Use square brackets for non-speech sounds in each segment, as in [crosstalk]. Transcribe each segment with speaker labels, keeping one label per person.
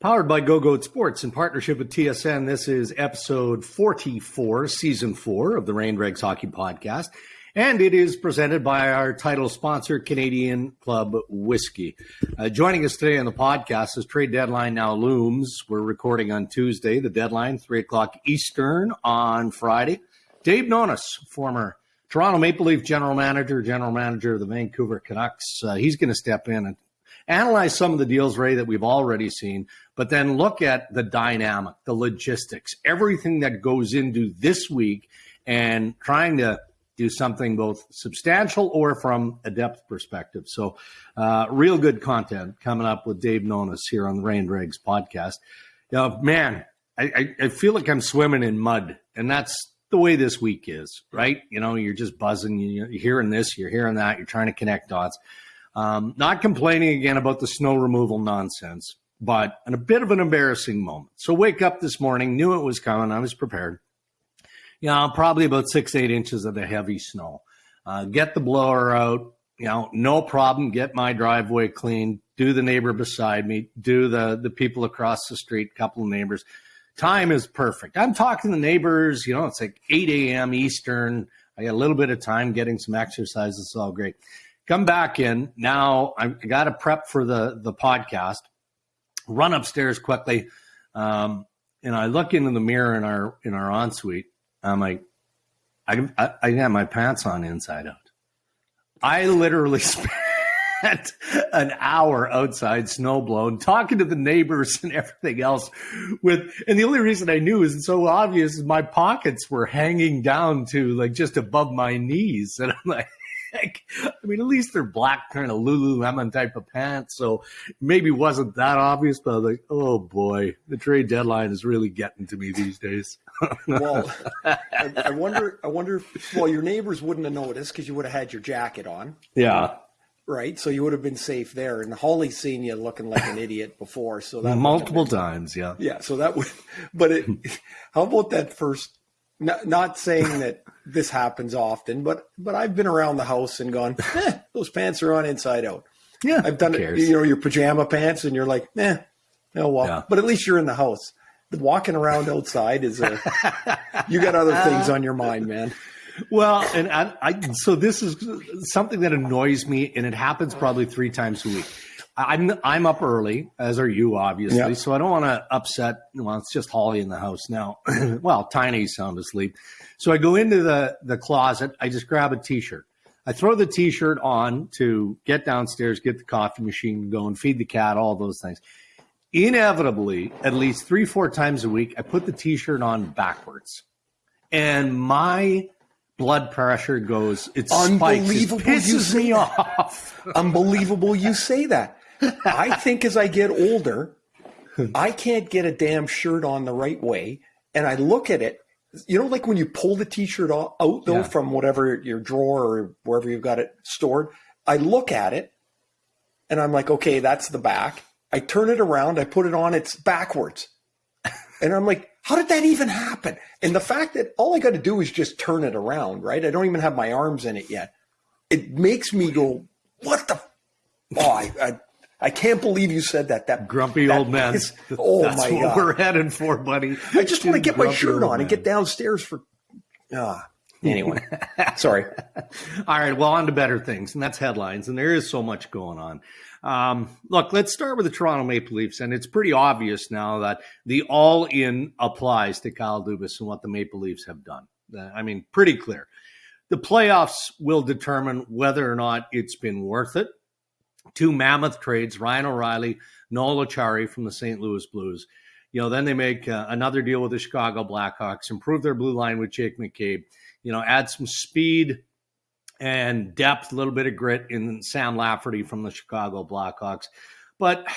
Speaker 1: Powered by Go Goat Sports in partnership with TSN, this is episode 44, season four of the Ray and Dregs Hockey Podcast. And it is presented by our title sponsor, Canadian Club Whiskey. Uh, joining us today on the podcast as trade deadline now looms. We're recording on Tuesday, the deadline, 3 o'clock Eastern on Friday. Dave Nonis, former Toronto Maple Leaf general manager, general manager of the Vancouver Canucks. Uh, he's going to step in and analyze some of the deals, Ray, that we've already seen, but then look at the dynamic, the logistics, everything that goes into this week and trying to do something both substantial or from a depth perspective. So, uh, real good content coming up with Dave Nonis here on the Ray and Dregs podcast. Know, man, I, I, I feel like I'm swimming in mud, and that's the way this week is, right? You know, you're just buzzing, you're hearing this, you're hearing that, you're trying to connect dots. Um, not complaining again about the snow removal nonsense, but a bit of an embarrassing moment. So wake up this morning, knew it was coming. I was prepared. You know, probably about six, eight inches of the heavy snow. Uh, get the blower out. You know, no problem. Get my driveway clean. Do the neighbor beside me. Do the the people across the street. Couple of neighbors. Time is perfect. I'm talking to the neighbors. You know, it's like 8 a.m. Eastern. I got a little bit of time getting some exercise. It's all great come back in. Now I got to prep for the the podcast. Run upstairs quickly, um, and I look into the mirror in our in our ensuite. I'm like, I, I, I got my pants on inside out. I literally [laughs] spent an hour outside, snow blown, talking to the neighbors and everything else. With and the only reason I knew is so obvious is my pockets were hanging down to like just above my knees, and I'm like heck? I mean, at least they're black kind of Lululemon type of pants. So maybe wasn't that obvious, but I was like, oh boy, the trade deadline is really getting to me these days. [laughs]
Speaker 2: well, I, I, wonder, I wonder if, well, your neighbors wouldn't have noticed because you would have had your jacket on.
Speaker 1: Yeah.
Speaker 2: Right. So you would have been safe there. And Holly's seen you looking like an idiot before. So that
Speaker 1: multiple times. Yeah.
Speaker 2: Yeah. So that would, but it, how about that first not, not saying that this happens often, but but I've been around the house and gone, eh, those pants are on inside out.
Speaker 1: Yeah,
Speaker 2: I've done it. You know, your pajama pants, and you're like, eh, oh well. Yeah. But at least you're in the house. Walking around outside is a [laughs] you got other things on your mind, man.
Speaker 1: Well, and I, I so this is something that annoys me, and it happens probably three times a week. I'm I'm up early, as are you, obviously. So I don't want to upset. Well, it's just Holly in the house now. [clears throat] well, Tiny's sound asleep. So I go into the the closet. I just grab a t-shirt. I throw the t-shirt on to get downstairs, get the coffee machine going, feed the cat, all those things. Inevitably, at least three, four times a week, I put the t-shirt on backwards, and my blood pressure goes. It's unbelievable. Spikes. It pisses me [laughs] off.
Speaker 2: unbelievable. You say that. [laughs] I think as I get older, I can't get a damn shirt on the right way. And I look at it, you know, like when you pull the t shirt out, though, yeah. from whatever your drawer or wherever you've got it stored, I look at it and I'm like, okay, that's the back. I turn it around, I put it on, it's backwards. [laughs] And I'm like, how did that even happen? And the fact that all I got to do is just turn it around, right? I don't even have my arms in it yet. It makes me go, what the? Oh, I, I I can't believe you said that. That
Speaker 1: grumpy
Speaker 2: that
Speaker 1: old man.
Speaker 2: Is, [laughs] oh
Speaker 1: That's
Speaker 2: my
Speaker 1: what
Speaker 2: god,
Speaker 1: we're heading for, buddy.
Speaker 2: I just want to get my shirt on man. and get downstairs for. Ah, anyway, [laughs] sorry.
Speaker 1: All right, well, on to better things, and that's headlines, and there is so much going on. Um, look, let's start with the Toronto Maple Leafs, and it's pretty obvious now that the all-in applies to Kyle Dubas and what the Maple Leafs have done. Uh, I mean, pretty clear. The playoffs will determine whether or not it's been worth it two mammoth trades, Ryan O'Reilly, Noel Acciari from the St. Louis Blues. You know, then they make uh, another deal with the Chicago Blackhawks, improve their blue line with Jake McCabe, you know, add some speed and depth, a little bit of grit in Sam Lafferty from the Chicago Blackhawks. But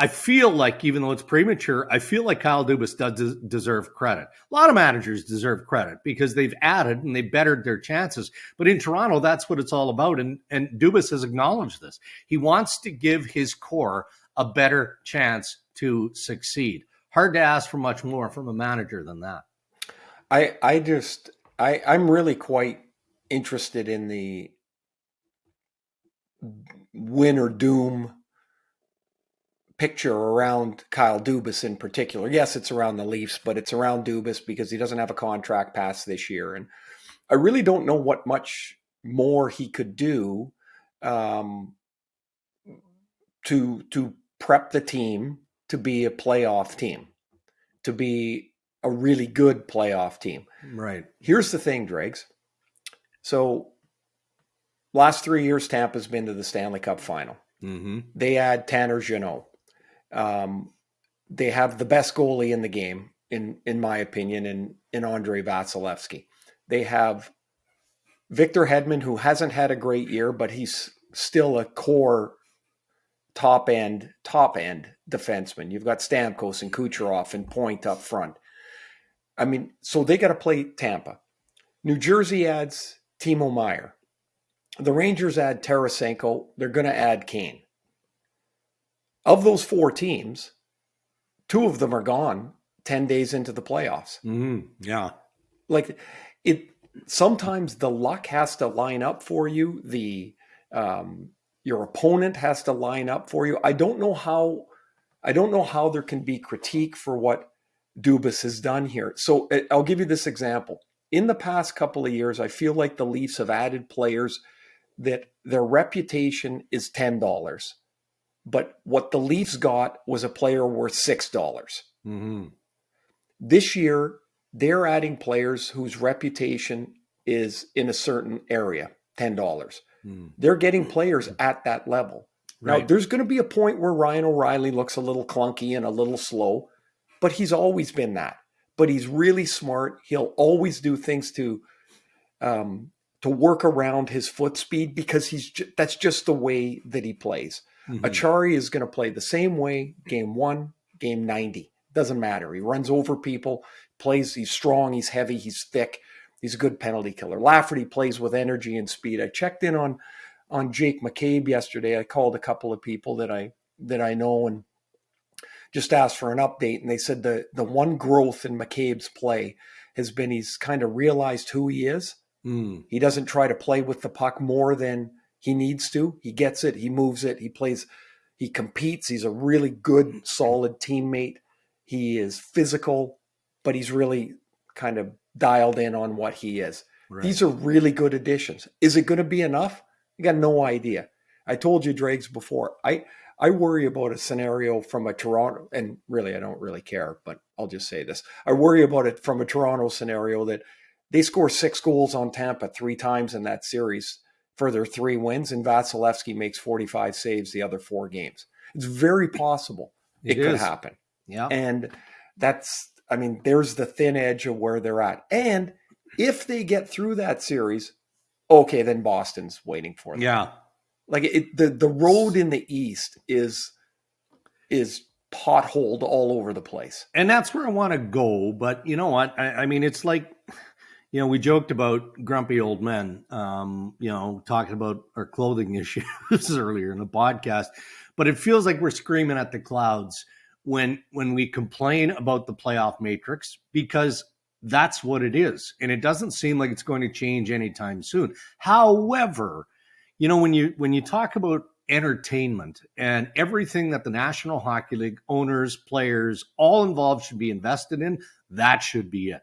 Speaker 1: I feel like, even though it's premature, I feel like Kyle Dubas does deserve credit. A lot of managers deserve credit because they've added and they bettered their chances. But in Toronto, that's what it's all about. And, and Dubas has acknowledged this. He wants to give his core a better chance to succeed. Hard to ask for much more from a manager than that.
Speaker 2: I, I just, I, I'm really quite interested in the win or doom picture around Kyle Dubas in particular. Yes, it's around the Leafs, but it's around Dubas because he doesn't have a contract past this year. And I really don't know what much more he could do um, to to prep the team to be a playoff team, to be a really good playoff team.
Speaker 1: Right.
Speaker 2: Here's the thing, Dregs. So last three years, Tampa's been to the Stanley Cup final.
Speaker 1: Mm-hmm.
Speaker 2: They add Tanner Jeannot. Um, they have the best goalie in the game, in in my opinion, in in Andrei Vasilevskiy. They have Victor Hedman, who hasn't had a great year, but he's still a core top end, top end defenseman. You've got Stamkos and Kucherov and Point up front. I mean, so they got to play Tampa. New Jersey adds Timo Meier. The Rangers add Tarasenko. They're going to add Kane. Of those four teams, two of them are gone 10 days into the playoffs.
Speaker 1: Mm-hmm. Yeah.
Speaker 2: Like it sometimes the luck has to line up for you. The um, your opponent has to line up for you. I don't know how I don't know how there can be critique for what Dubas has done here. So uh, I'll give you this example. In the past couple of years, I feel like the Leafs have added players that their reputation is ten dollars, but what the Leafs got was a player worth six dollars.
Speaker 1: Mm-hmm.
Speaker 2: This year, they're adding players whose reputation is in a certain area, ten dollars.
Speaker 1: Mm.
Speaker 2: They're getting players at that level.
Speaker 1: Right.
Speaker 2: Now, there's going to be a point where Ryan O'Reilly looks a little clunky and a little slow, but he's always been that. But he's really smart. He'll always do things to um, to work around his foot speed because he's that's just the way that he plays.
Speaker 1: Mhm.
Speaker 2: Acciari is going to play the same way game one, game 90. Doesn't matter. He runs over people, plays, he's strong, he's heavy, he's thick. He's a good penalty killer. Lafferty plays with energy and speed. I checked in on on Jake McCabe yesterday. I called a couple of people that I that I know and just asked for an update. And they said the the one growth in McCabe's play has been he's kind of realized who he is.
Speaker 1: Mm.
Speaker 2: He doesn't try to play with the puck more than he needs to. He gets it, he moves it, he plays, he competes. He's a really good, solid teammate. He is physical, but he's really kind of dialed in on what he is.
Speaker 1: Right.
Speaker 2: These are really good additions. Is it going to be enough? I got no idea. I told you, Dregs, before. I I worry about a scenario from a Toronto, and really, I don't really care, but I'll just say this: I worry about it from a Toronto scenario that they score six goals on Tampa three times in that series for their three wins, and Vasilevskiy makes forty-five saves the other four games. It's very possible it,
Speaker 1: It
Speaker 2: could happen,
Speaker 1: yeah.
Speaker 2: and that's I mean, there's the thin edge of where they're at, and if they get through that series, okay, then Boston's waiting for them.
Speaker 1: yeah.
Speaker 2: Like it, the the road in the East is is potholed all over the place.
Speaker 1: and that's where I want to go. But you know what? I, I mean, it's like, you know, we joked about grumpy old men, um, you know, talking about our clothing [laughs] issues earlier in the podcast. But it feels like we're screaming at the clouds when when we complain about the playoff matrix because that's what it is, and it doesn't seem like it's going to change anytime soon. However, you know, when you when you talk about entertainment and everything that the National Hockey League owners, players, all involved should be invested in, that should be it.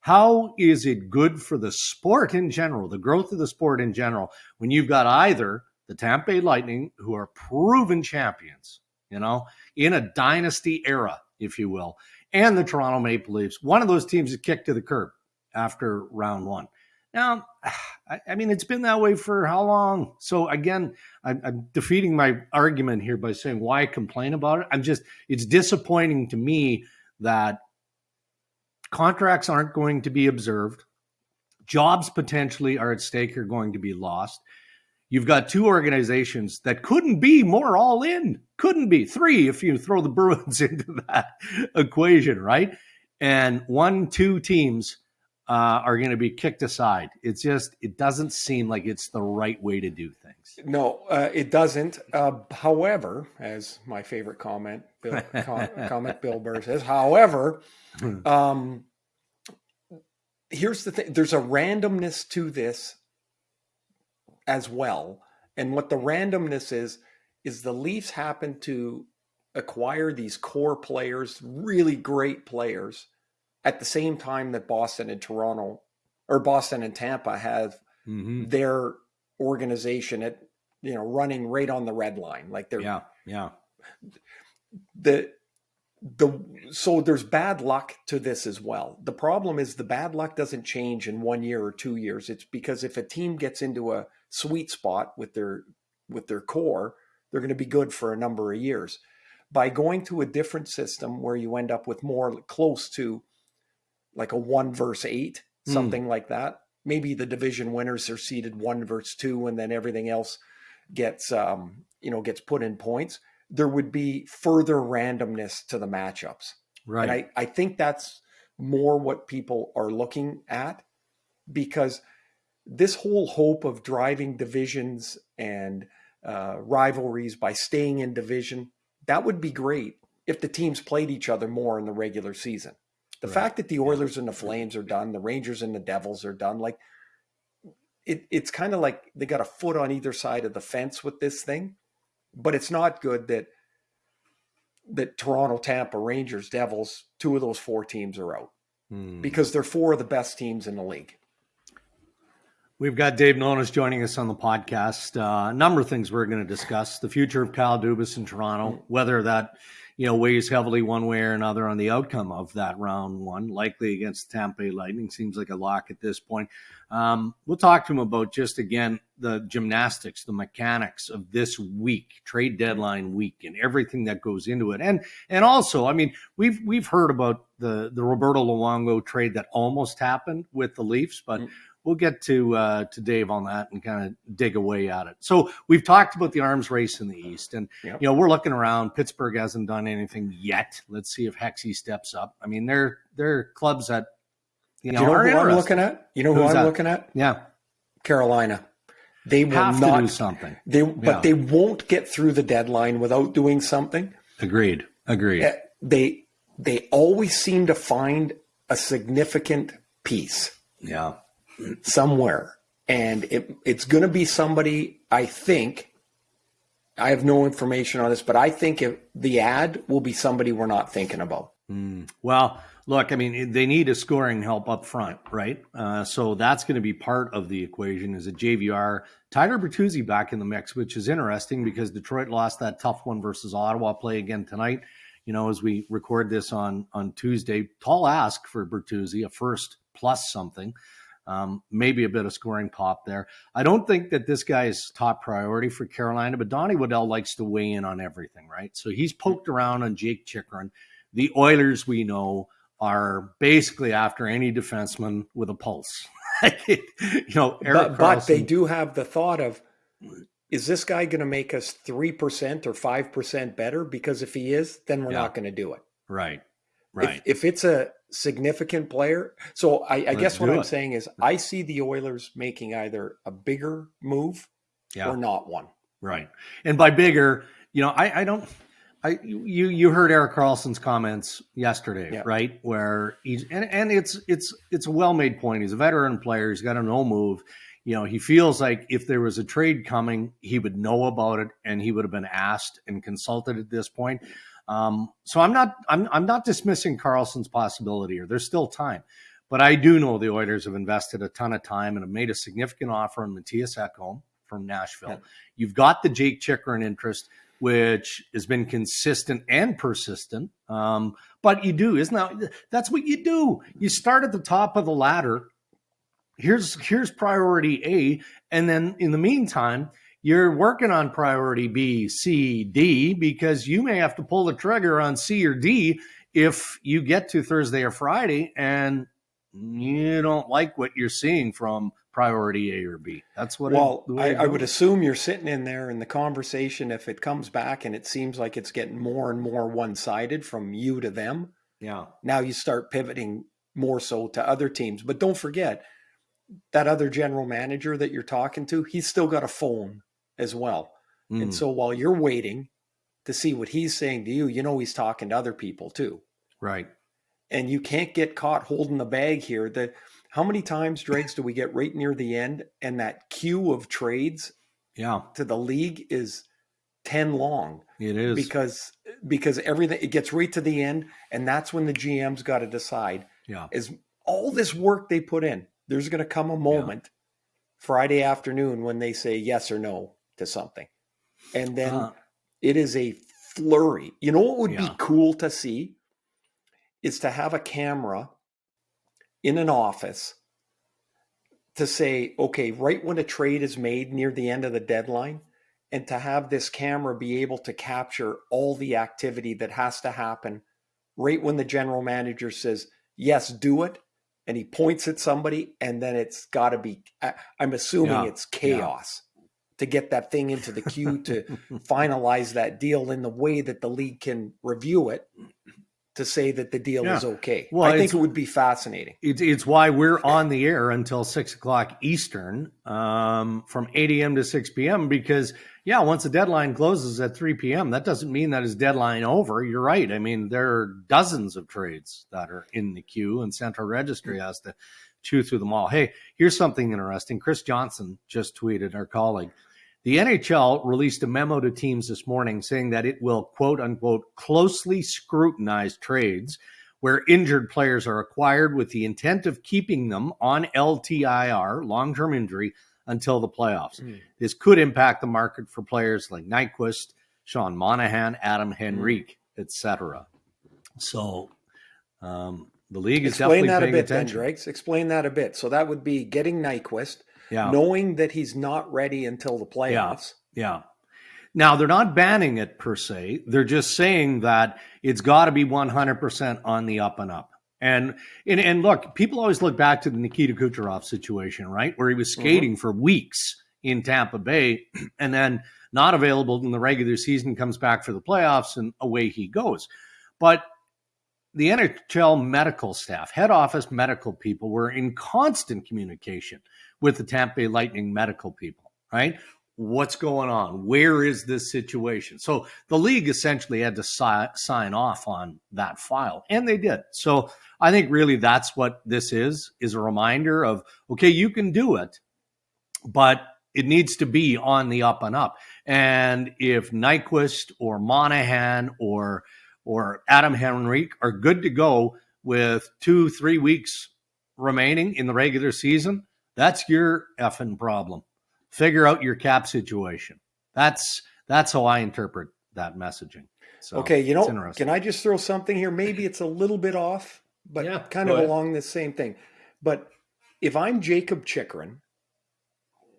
Speaker 1: How is it good for the sport in general, the growth of the sport in general, when you've got either the Tampa Bay Lightning, who are proven champions, you know, in a dynasty era, if you will, and the Toronto Maple Leafs? One of those teams is kicked to the curb after round one. Now, [sighs] I, mean, it's been that way for how long? So again, I'm, I'm defeating my argument here by saying why complain about it. I'm just, it's disappointing to me that contracts aren't going to be observed. Jobs potentially are at stake, are going to be lost. You've got two organizations that couldn't be more all in, couldn't be three if you throw the Bruins [laughs] into that equation, right? And one, two teams uh, are going to be kicked aside. It's just, it doesn't seem like it's the right way to do things.
Speaker 2: No, uh, it doesn't. Uh, however, as my favorite comment, Bill, [laughs] com, comment Bill Burr says, however, um, here's the thing: there's a randomness to this as well, and what the randomness is is the Leafs happen to acquire these core players, really great players, at the same time that Boston and Toronto or Boston and Tampa have mm-hmm. their organization at you know running right on the red line like they're
Speaker 1: yeah yeah.
Speaker 2: The the so there's bad luck to this as well. The problem is the bad luck doesn't change in one year or two years. It's because if a team gets into a sweet spot with their with their core they're going to be good for a number of years. By going to a different system where you end up with more close to like a one verse eight hmm. something mm. like that maybe the division winners are seeded one verse two and then everything else gets um, you know gets put in points, there would be further randomness to the matchups.
Speaker 1: Right.
Speaker 2: And I, I think that's more what people are looking at because this whole hope of driving divisions and uh, rivalries by staying in division, that would be great if the teams played each other more in the regular season. The right. fact that the Oilers and the Flames are done, the Rangers and the Devils are done, like it, it's kind of like they got a foot on either side of the fence with this thing, but it's not good that that Toronto, Tampa, Rangers, Devils, two of those four teams are out hmm. because they're four of the best teams in the league.
Speaker 1: We've got Dave Nonis joining us on the podcast. Uh, a number of things we're going to discuss: the future of Kyle Dubas in Toronto, hmm. whether that you know, weighs heavily one way or another on the outcome of that round one, likely against Tampa Bay Lightning. Seems like a lock at this point. Um, we'll talk to him about just again the gymnastics, the mechanics of this week, trade deadline week, and everything that goes into it. And and also, I mean, we've we've heard about the the Roberto Luongo trade that almost happened with the Leafs, but mm we'll get to uh, to Dave on that and kind of dig away at it. So we've talked about the arms race in the East, and yep. you know we're looking around. Pittsburgh hasn't done anything yet. Let's see if Hexy steps up. I mean, they're they're clubs that
Speaker 2: you know, you know who I'm looking at. You know who Who's I'm that? looking at?
Speaker 1: Yeah,
Speaker 2: Carolina. They will
Speaker 1: Have
Speaker 2: not
Speaker 1: do something.
Speaker 2: They yeah. but they won't get through the deadline without doing something.
Speaker 1: Agreed. Agreed. Eh,
Speaker 2: they they always seem to find a significant piece.
Speaker 1: Yeah
Speaker 2: somewhere. And it, it's going to be somebody, I think, I have no information on this, but I think if the ad will be somebody we're not thinking about.
Speaker 1: Mm. Well, look, I mean, they need a scoring help up front, right? Uh, so that's going to be part of the equation. Is a JVR Tyler Bertuzzi back in the mix, which is interesting because Detroit lost that tough one versus Ottawa. Play again tonight. You know, as we record this on on Tuesday, tall ask for Bertuzzi, a first plus something. Um, maybe a bit of scoring pop there. I don't think that this guy is top priority for Carolina, but Donnie Waddell likes to weigh in on everything, right? So he's poked around on Jake Chychrun. The Oilers, we know, are basically after any defenseman with a pulse. [laughs] you know,
Speaker 2: but, but they do have the thought of, is this guy going to make us 3% or 5% better? Because if he is, then we're yeah. not going to do it.
Speaker 1: Right. Right.
Speaker 2: If, if, it's a significant player, so I, I guess what I'm saying is I see the Oilers making either a bigger move yeah. or not one.
Speaker 1: Right. And by bigger, you know, I, I don't. I you you heard Erik Karlsson's comments yesterday, yeah. right? Where he's and, and it's it's it's a well made point. He's a veteran player. He's got a no move. You know, he feels like if there was a trade coming, he would know about it and he would have been asked and consulted at this point. Um, so I'm not I'm I'm not dismissing Karlsson's possibility here. There's still time. But I do know the Oilers have invested a ton of time and have made a significant offer on Mattias Ekholm from Nashville. Yeah. You've got the Jake Chychrun interest, which has been consistent and persistent. Um, but you do, isn't that that's what you do? You start at the top of the ladder. Here's here's priority A, and then in the meantime, you're working on priority B, C, D because you may have to pull the trigger on C or D if you get to Thursday or Friday and you don't like what you're seeing from priority A or B. That's what.
Speaker 2: Well, it, I, I, would assume you're sitting in there in the conversation. If it comes back and it seems like it's getting more and more one sided from you to them,
Speaker 1: yeah.
Speaker 2: Now you start pivoting more so to other teams. But don't forget that other general manager that you're talking to. He's still got a phone as well. Mm. And so while you're waiting to see what he's saying to you, you know he's talking to other people too.
Speaker 1: Right.
Speaker 2: And you can't get caught holding the bag here. That how many times, Dregs, do we get right near the end and that queue of trades
Speaker 1: yeah.
Speaker 2: to the league is 10 long.
Speaker 1: It is
Speaker 2: because because everything it gets right to the end, and that's when the GM's got to decide.
Speaker 1: Yeah,
Speaker 2: is all this work they put in. There's going to come a moment yeah. Friday afternoon when they say yes or no to something, and then uh, it is a flurry. You know what would yeah. be cool to see is to have a camera in an office to say, okay, right when a trade is made near the end of the deadline, and to have this camera be able to capture all the activity that has to happen right when the general manager says, yes, do it. And he points at somebody, and then it's got to be, I'm assuming yeah. it's chaos yeah. To get that thing into the queue to [laughs] finalize that deal in the way that the league can review it to say that the deal yeah. is okay. Well, I think it would be fascinating.
Speaker 1: It's, it's why we're on the air until six o'clock Eastern, um, from 8 a.m. to 6 p.m. Because, yeah, once the deadline closes at 3 p.m., that doesn't mean that is deadline over. You're right. I mean, there are dozens of trades that are in the queue, and Central Registry mm-hmm. has to chew through them all. Hey, here's something interesting. Chris Johnston just tweeted, our colleague. The NHL released a memo to teams this morning saying that it will, quote unquote, closely scrutinize trades where injured players are acquired with the intent of keeping them on LTIR, long term injury, until the playoffs. Mm. This could impact the market for players like Nyquist, Sean Monahan, Adam. Henrique, mm. etc. So um, the league is
Speaker 2: Explain
Speaker 1: definitely
Speaker 2: that
Speaker 1: paying
Speaker 2: a bit,
Speaker 1: attention.
Speaker 2: Then, Dregs. Explain that a bit. So that would be getting Nyquist yeah. knowing that he's not ready until the playoffs.
Speaker 1: Yeah. yeah. Now, they're not banning it per se. They're just saying that it's got to be 100% on the up and up. And, and and look, people always look back to the Nikita Kucherov situation, right? Where he was mm-hmm. skating mm-hmm. for weeks in Tampa Bay [clears throat] and then not available in the regular season, comes back for the playoffs, and away he goes. But the NHL medical staff, head office medical people, were in constant communication with the Tampa Bay Lightning medical people, right? What's going on? Where is this situation? So the league essentially had to si- sign off on that file, and they did. So I think really that's what this is: is a reminder of okay, you can do it, but it needs to be on the up and up. And if Nyquist or Monahan or or Adam Henrique are good to go with two, three weeks remaining in the regular season, that's your effing problem. Figure out your cap situation. That's that's how I interpret that messaging. So,
Speaker 2: okay, you know, can I just throw something here? Maybe it's a little bit off, but yeah, kind of ahead. along the same thing. But if I'm Jakob Chychrun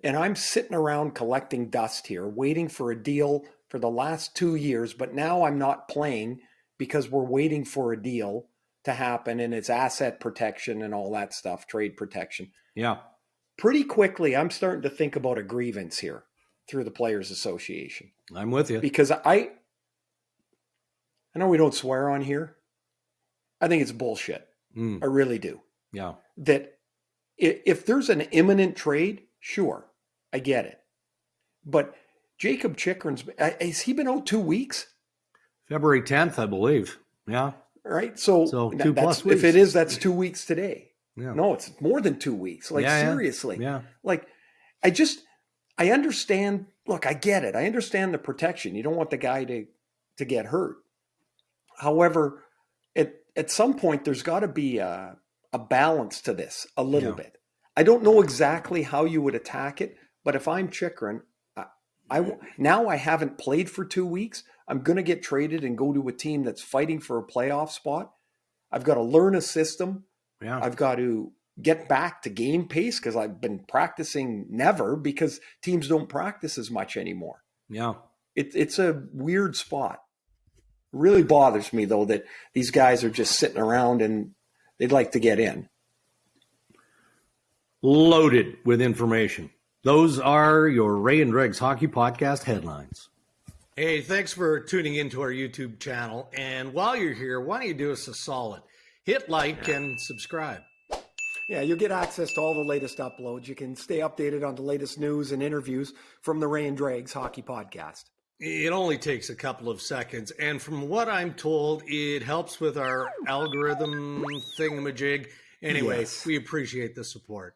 Speaker 2: and I'm sitting around collecting dust here, waiting for a deal for the last two years, but now I'm not playing because we're waiting for a deal to happen and it's asset protection and all that stuff, trade protection.
Speaker 1: Yeah
Speaker 2: pretty quickly, I'm starting to think about a grievance here through the Players Association.
Speaker 1: I'm with you.
Speaker 2: Because I I know we don't swear on here. I think it's bullshit. Mm. I really do.
Speaker 1: Yeah.
Speaker 2: That if there's an imminent trade, sure, I get it. But Jakob Chychrun's has he been out two weeks?
Speaker 1: February 10th, I believe. Yeah.
Speaker 2: Right. So, so two plus weeks. if it is, that's two weeks today. Yeah. No, it's more than two weeks. Like yeah, seriously.
Speaker 1: Yeah.
Speaker 2: Like I just I understand. Look, I get it. I understand the protection. You don't want the guy to to get hurt. However, at at some point there's got to be a a balance to this a little yeah. bit. I don't know exactly how you would attack it, but if I'm Chychrun, I, I now I haven't played for two weeks. I'm going to get traded and go to a team that's fighting for a playoff spot. I've got to learn a system.
Speaker 1: Yeah.
Speaker 2: I've got to get back to game pace because I've been practicing never because teams don't practice as much anymore.
Speaker 1: Yeah.
Speaker 2: It, it's a weird spot. It really bothers me though that these guys are just sitting around and they'd like to get in.
Speaker 1: Loaded with information. Those are your Ray and Dregs Hockey Podcast headlines. Hey, thanks for tuning into our YouTube channel. And while you're here, why don't you do us a solid? hit like and subscribe.
Speaker 2: Yeah, you'll get access to all the latest uploads. You can stay updated on the latest news and interviews from the Ray and Dregs Hockey Podcast.
Speaker 1: It only takes a couple of seconds. And from what I'm told, it helps with our algorithm thingamajig. Anyway, yes. we appreciate the support.